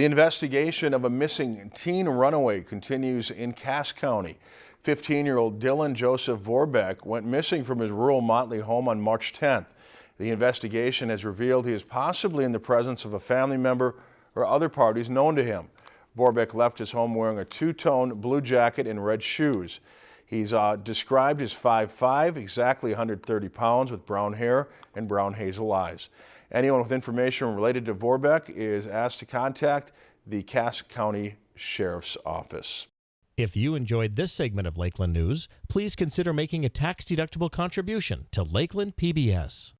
The investigation of a missing teen runaway continues in Cass County. 15-year-old Dylan Joseph Vorbeck went missing from his rural Motley home on March 10th. The investigation has revealed he is possibly in the presence of a family member or other parties known to him. Vorbeck left his home wearing a two-tone blue jacket and red shoes. He's uh, described as 5'5", exactly 130 pounds with brown hair and brown hazel eyes. Anyone with information related to Vorbeck is asked to contact the Cass County Sheriff's Office. If you enjoyed this segment of Lakeland News, please consider making a tax-deductible contribution to Lakeland PBS.